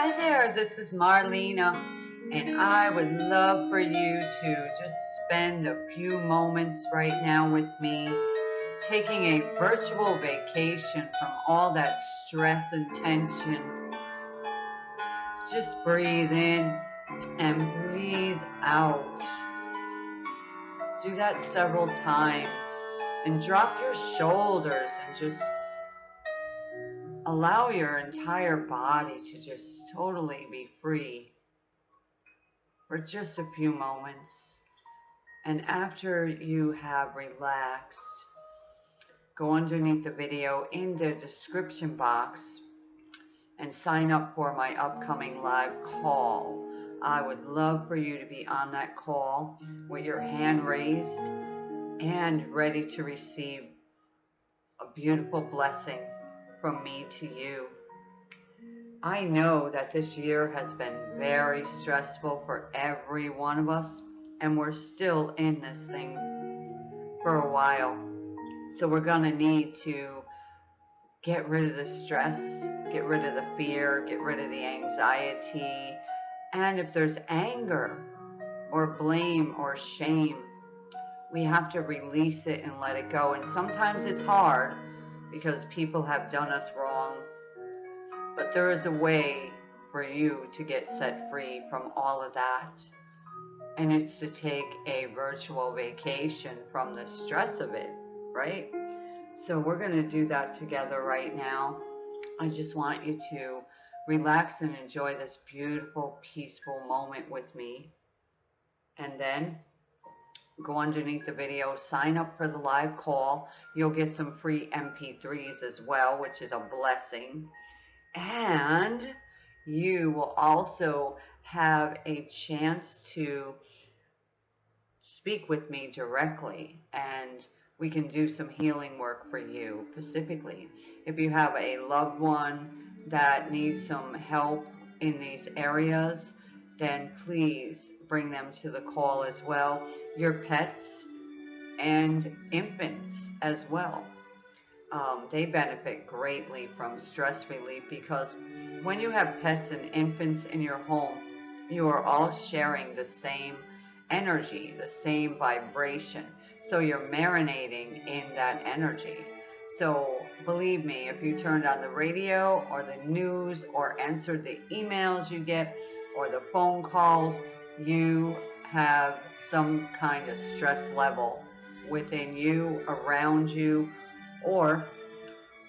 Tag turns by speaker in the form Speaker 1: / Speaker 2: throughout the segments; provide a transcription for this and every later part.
Speaker 1: Hi there, this is Marlena, and I would love for you to just spend a few moments right now with me, taking a virtual vacation from all that stress and tension. Just breathe in and breathe out. Do that several times and drop your shoulders and just allow your entire body to just totally be free for just a few moments. And after you have relaxed, go underneath the video in the description box and sign up for my upcoming live call. I would love for you to be on that call with your hand raised and ready to receive a beautiful blessing from me to you. I know that this year has been very stressful for every one of us, and we're still in this thing for a while. So we're going to need to get rid of the stress, get rid of the fear, get rid of the anxiety, and if there's anger or blame or shame, we have to release it and let it go. And sometimes it's hard because people have done us wrong. But there is a way for you to get set free from all of that. And it's to take a virtual vacation from the stress of it, right? So we're going to do that together right now. I just want you to relax and enjoy this beautiful, peaceful moment with me. And then go underneath the video, sign up for the live call. You'll get some free MP3s as well, which is a blessing. And you will also have a chance to speak with me directly and we can do some healing work for you specifically. If you have a loved one that needs some help in these areas, then please bring them to the call as well. Your pets and infants as well. Um, they benefit greatly from stress relief because when you have pets and infants in your home, you are all sharing the same energy, the same vibration. So you're marinating in that energy. So believe me, if you turned on the radio or the news or answered the emails you get or the phone calls, you have some kind of stress level within you, around you, or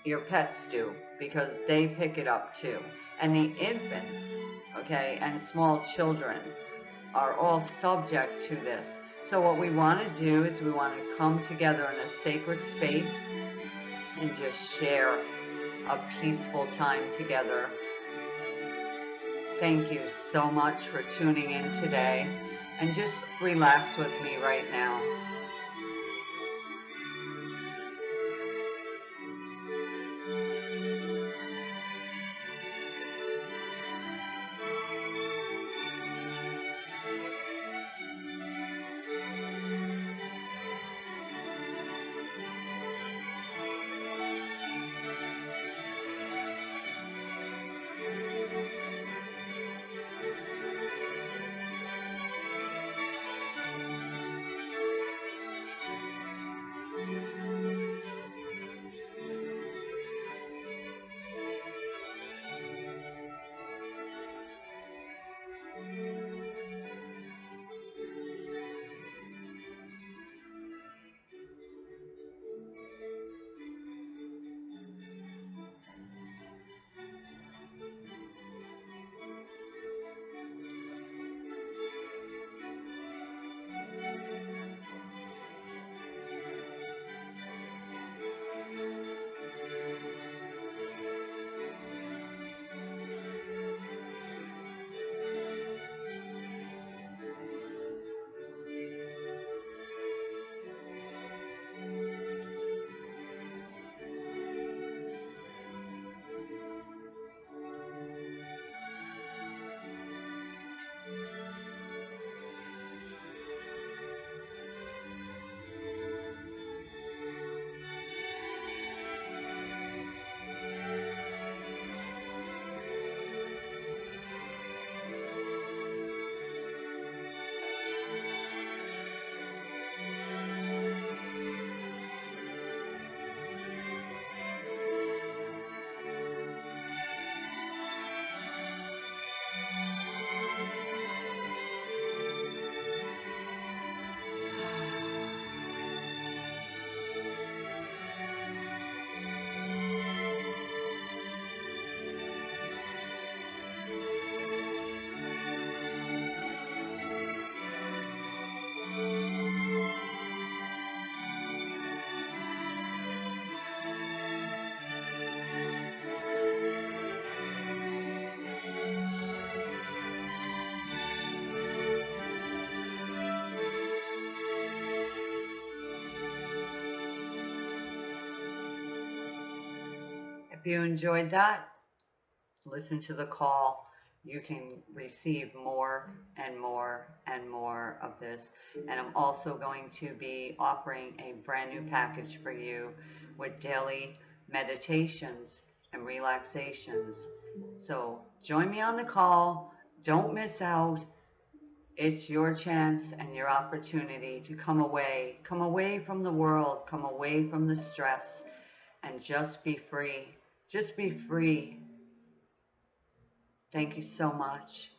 Speaker 1: your pets do because they pick it up too. And the infants, okay, and small children are all subject to this. So what we want to do is we want to come together in a sacred space and just share a peaceful time together Thank you so much for tuning in today and just relax with me right now. You enjoyed that, listen to the call. You can receive more and more and more of this. And I'm also going to be offering a brand new package for you with daily meditations and relaxations. So join me on the call. Don't miss out. It's your chance and your opportunity to come away, come away from the world, come away from the stress, and just be free. Just be free. Thank you so much.